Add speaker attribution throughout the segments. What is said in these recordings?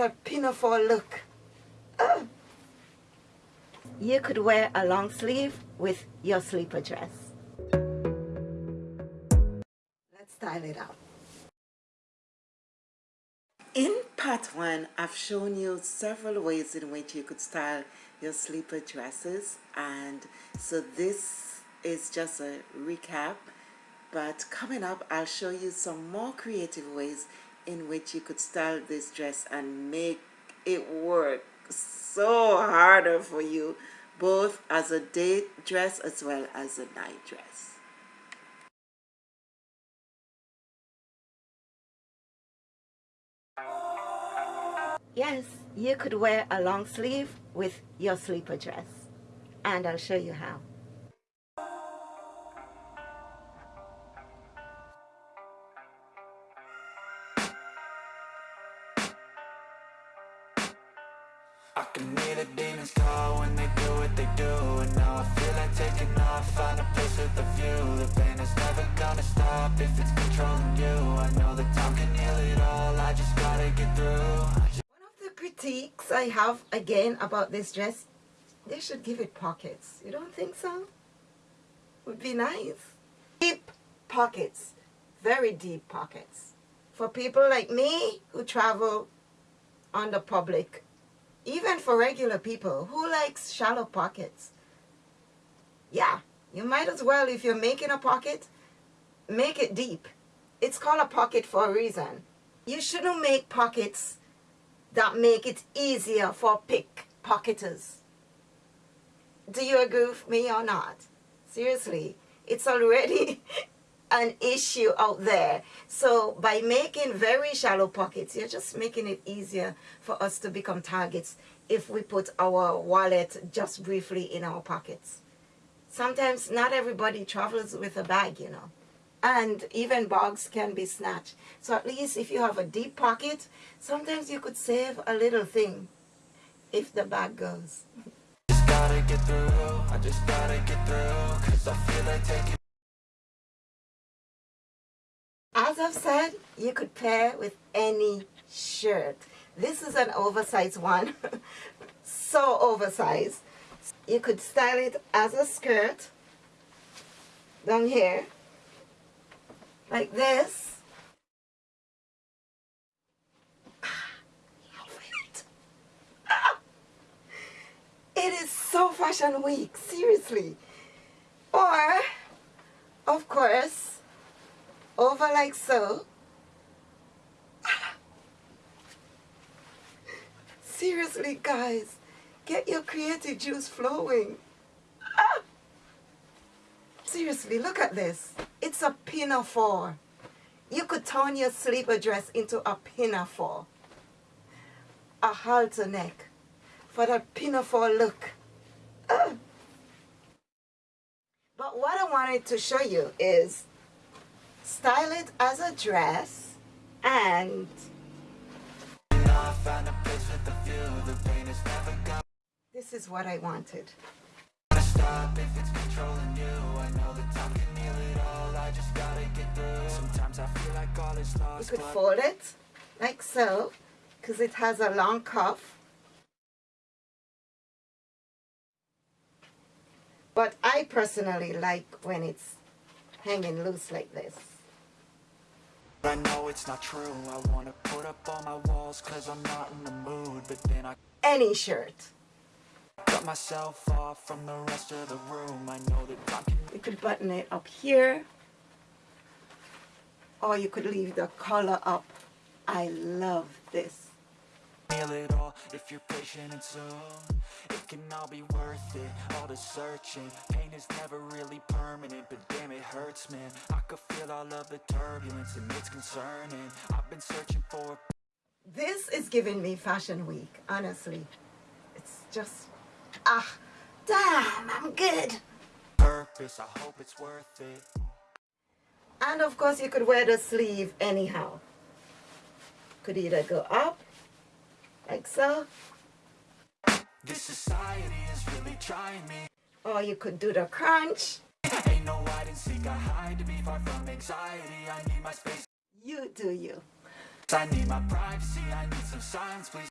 Speaker 1: a pinafore look. Oh. You could wear a long sleeve with your sleeper dress. Let's style it out. In part one, I've shown you several ways in which you could style your sleeper dresses and so this is just a recap but coming up I'll show you some more creative ways in which you could style this dress and make it work so harder for you both as a day dress as well as a night dress. Yes, you could wear a long sleeve with your sleeper dress and I'll show you how.
Speaker 2: If it's controlling you I know that time can heal it all, I just gotta get through critiques I have again about this dress, they should give it pockets. You don't think so? Would be nice. Deep pockets, very deep pockets. For people like me who travel on the public, even for regular people, who likes shallow pockets? Yeah, you might as well, if you're making a pocket, make it deep. It's called a pocket for a reason. You shouldn't make pockets that make it easier for pickpocketers. Do you agree with me or not? Seriously, it's already an issue out there. So by making very shallow pockets, you're just making it easier for us to become targets if we put our wallet just briefly in our pockets. Sometimes not everybody travels with a bag, you know and even bags can be snatched. So at least if you have a deep pocket, sometimes you could save a little thing if the bag goes. As I've said, you could pair with any shirt. This is an oversized one, so oversized. You could style it as a skirt down here like this. It is so fashion week, seriously. Or, of course, over like so. Seriously, guys, get your creative juice flowing. Seriously, look at this. It's a pinafore. You could turn your sleeper dress into a pinafore. A halter neck for that pinafore look. But what I wanted to show you is style it as a dress and this is what I wanted I just gotta get through Sometimes I feel like all is lost You could fold it like so because it has a long cuff. But I personally like when it's hanging loose like this. I know it's not true. I wanna put up all my walls cause I'm not in the mood But then I Any shirt. Cut myself off from the rest of the room. I know that time can... You could button it up here. Or you could leave the collar up. I love this. Feel it all if you're patient and soon It can all be worth it, all the searching Pain is never really permanent, but damn it hurts man I could feel all of the turbulence and it's concerning I've been searching for This is giving me fashion week, honestly It's just Ah, damn, I'm good. Purpose, I hope it's worth it. And of course you could wear the sleeve anyhow. Could either go up, like so. This society is really trying me. Or you could do the crunch. No hide and seek, I hide to be far from anxiety. I need my space. You do you. I need my privacy, I need some silence, please.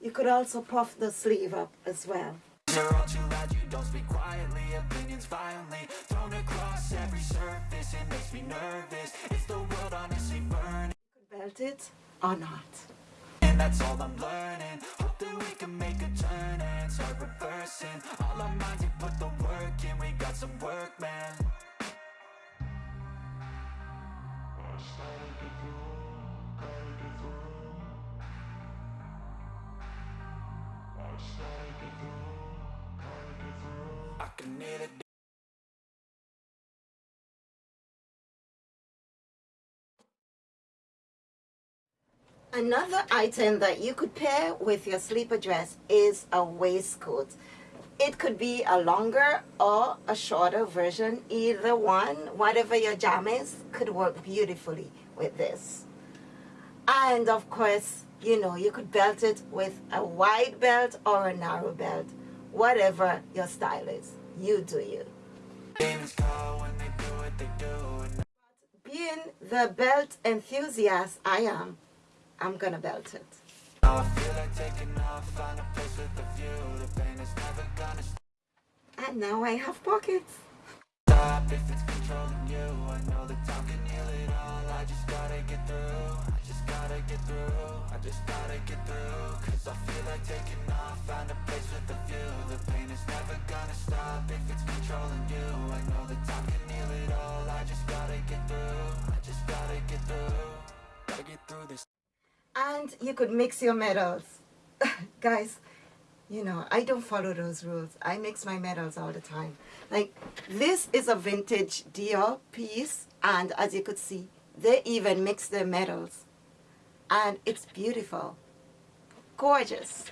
Speaker 2: you could also puff the sleeve up as well.
Speaker 1: You're all too loud, you don't speak quietly Opinions violently thrown across every surface It makes me nervous, it's the world honestly burning
Speaker 2: Belt it or not.
Speaker 1: And that's all I'm learning. Hope that we can make a turn and start reversing. All our minds, we put the work in, we got some work, man
Speaker 2: Another item that you could pair with your sleeper dress is a waistcoat. It could be a longer or a shorter version. Either one, whatever your jam is, could work beautifully with this. And of course, you know, you could belt it with a wide belt or a narrow belt. Whatever your style is, you do you. Being the belt enthusiast I am, I'm gonna belt it. And now I have pockets.
Speaker 1: Stop if it's controlling you I know time can heal it all. I just gotta get through. I just gotta get through. I just gotta get through. Cause I feel like taking off. Find a place with a view. The pain is never gonna stop. If it's controlling you I know time can heal it all. I just gotta get through. I just gotta get through. Gotta get through this.
Speaker 2: And you could mix your metals. Guys, you know, I don't follow those rules. I mix my metals all the time. Like, this is a vintage Dior piece, and as you could see, they even mix their metals. And it's beautiful. Gorgeous.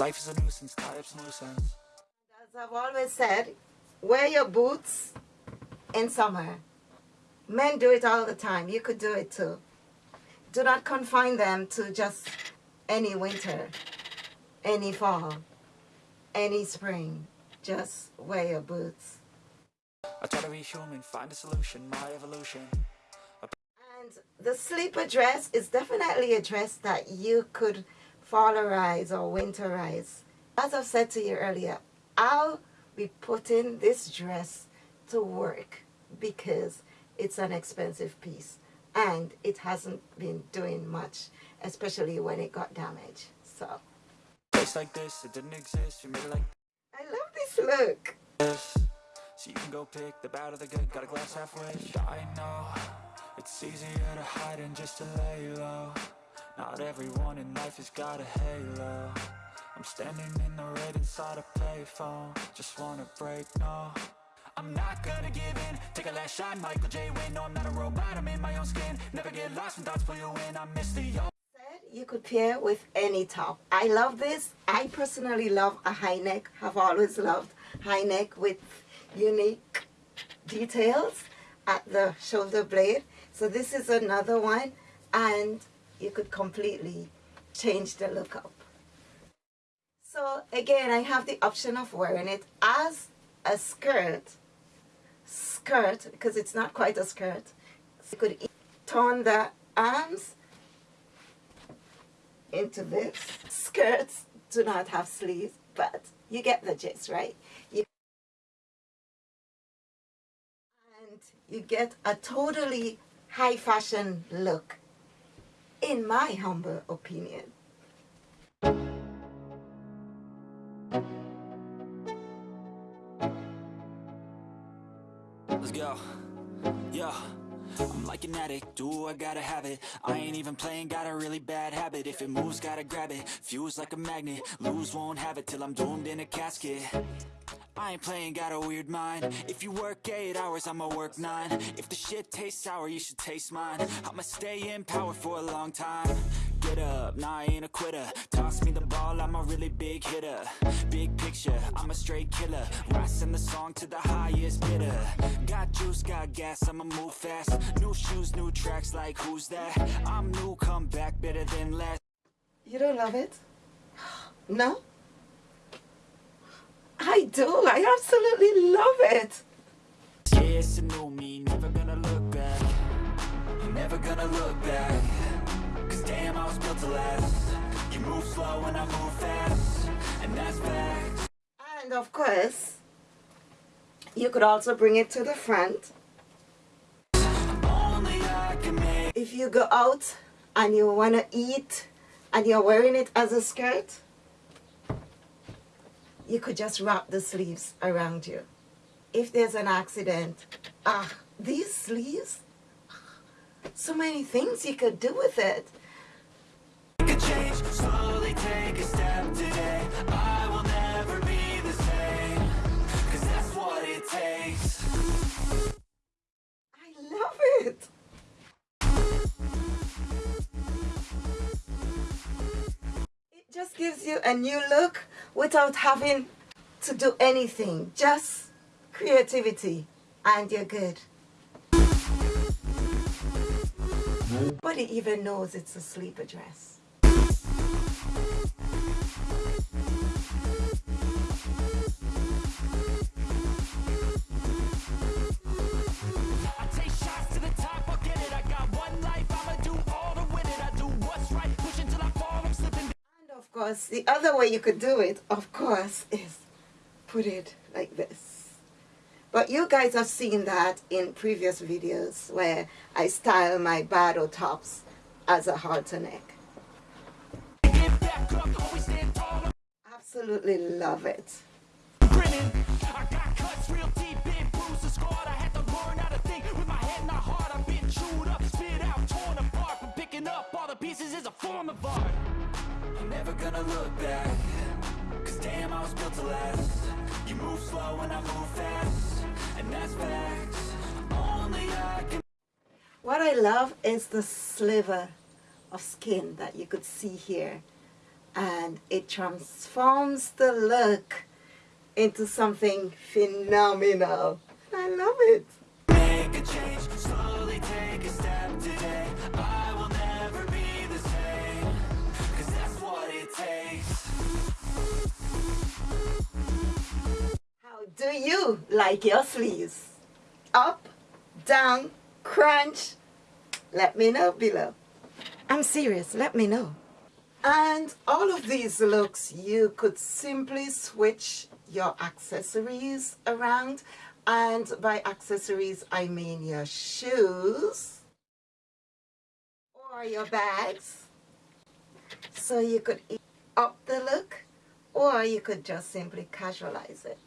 Speaker 1: Life is a nuisance, up some
Speaker 2: As I've always said, wear your boots in summer. Men do it all the time. You could do it too. Do not confine them to just any winter, any fall, any spring. Just wear your boots.
Speaker 1: I try to be human, find a solution, my evolution
Speaker 2: And the sleeper dress is definitely a dress that you could fallerize or winterize. As I've said to you earlier, I'll be putting this dress to work because it's an expensive piece and it hasn't been doing much, especially when it got damaged. So
Speaker 1: Place like this, it didn't exist, you made it like
Speaker 2: I love this look.
Speaker 1: this So you can go pick the bad or the good, got a glass halfway. I know, it's easier to hide than just to lay low Not everyone in life has got a halo. I'm standing in the red inside a payphone. Just wanna break, no. I'm not gonna give in. Take a last shot, Michael J. Win No, I'm not a robot, I'm in my own skin. Never get lost when thoughts pull you in I miss the old
Speaker 2: you could pair with any top. I love this. I personally love a high neck. Have always loved high neck with unique details at the shoulder blade. So this is another one and you could completely change the look up. So again, I have the option of wearing it as a skirt, skirt, because it's not quite a skirt. So you could turn the arms into this. Skirts do not have sleeves, but you get the gist, right? You and you get a totally high fashion look, in my humble opinion.
Speaker 1: Let's go. I'm like an addict, do I gotta have it? I ain't even playing, got a really bad habit. If it moves, gotta grab it, fuse like a magnet Lose, won't have it till I'm doomed in a casket. I ain't playing, got a weird mind. If you work 8 hours, I'ma work 9 If the shit tastes sour, you should taste mine. I'ma stay in power for a long time Get up, nah I ain't a quitter Toss me the ball, I'm a really big hitter Big picture, I'm a straight killer Rising the song to the highest bidder Got juice, got gas, I'ma move fast New shoes, new tracks, like who's that? I'm new, come back better than last
Speaker 2: You don't love it? No? I do. I absolutely love it.
Speaker 1: Yeah, it's a new me, never gonna look back Never gonna look back damn, I was built to last You move slow and I move fast And that's fact
Speaker 2: And of course, you could also bring it to the front.
Speaker 1: Only I can make
Speaker 2: If you go out and you want to eat and you're wearing it as a skirt, you could just wrap the sleeves around you. If there's an accident, ah, these sleeves, so many things you could do with it.
Speaker 1: Change Slowly take a step today I will never be the same Cause that's what it takes
Speaker 2: I love it. It just gives you a new look without having to do anything. Just creativity and you're good. Nobody even knows it's a sleeper dress. Course, the other way you could do it, of course, is put it like this. But you guys have seen that in previous videos where I style my Bardot tops as a halter neck. Absolutely love it.
Speaker 1: Pieces is a form of art never gonna look back Cause damn, I was built to last You move slow and I move fast And that's facts Only I can
Speaker 2: What I love is the sliver of skin that you could see here. And it transforms the look into something phenomenal. I love it. You like your sleeves? Up, down, crunch? Let me know below. I'm serious, let me know. And all of these looks, you could simply switch your accessories around. And by accessories, I mean your shoes or your bags. So you could up the look or you could just simply casualize it.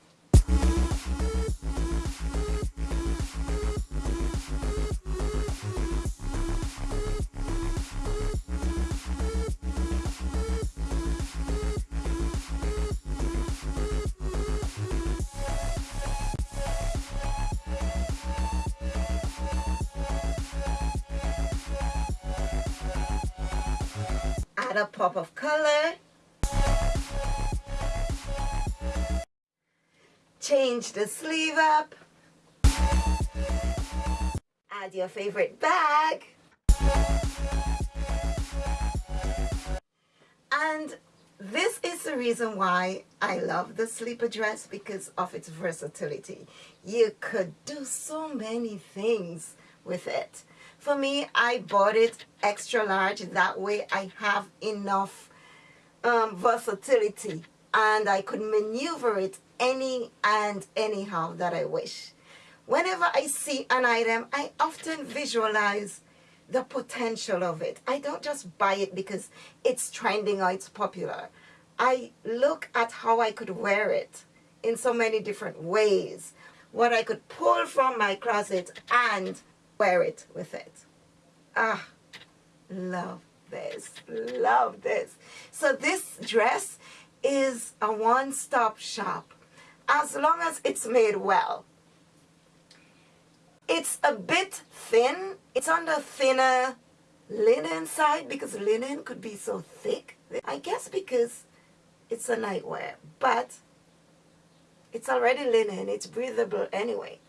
Speaker 2: Add a pop of color. Change the sleeve up. Add your favorite bag. And this is the reason why I love the sleeper dress because of its versatility. You could do so many things with it. For me, I bought it extra large. That way I have enough um, versatility and I could maneuver it any and anyhow that I wish. Whenever I see an item, I often visualize the potential of it. I don't just buy it because it's trending or it's popular. I look at how I could wear it in so many different ways. What I could pull from my closet and wear it with it. Ah, love this, love this. So this dress is a one-stop shop as long as it's made well. It's a bit thin. It's on the thinner linen side because linen could be so thick. I guess because it's a nightwear, but it's already linen. It's breathable anyway.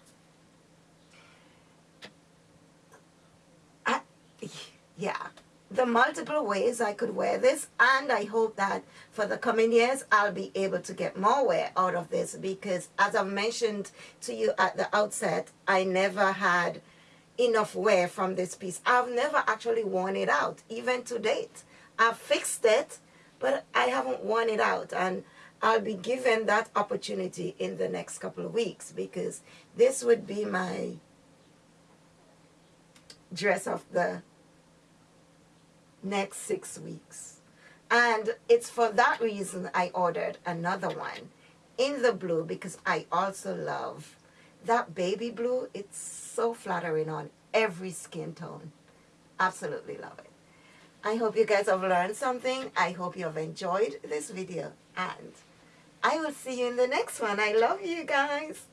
Speaker 2: I, yeah, the multiple ways I could wear this and I hope that for the coming years I'll be able to get more wear out of this because as I mentioned to you at the outset I never had enough wear from this piece. I've never actually worn it out even to date. I've fixed it but I haven't worn it out and I'll be given that opportunity in the next couple of weeks because this would be my dress of the next six weeks. And it's for that reason I ordered another one in the blue because I also love that baby blue. It's so flattering on every skin tone. Absolutely love it. I hope you guys have learned something. I hope you have enjoyed this video. And I will see you in the next one. I love you guys.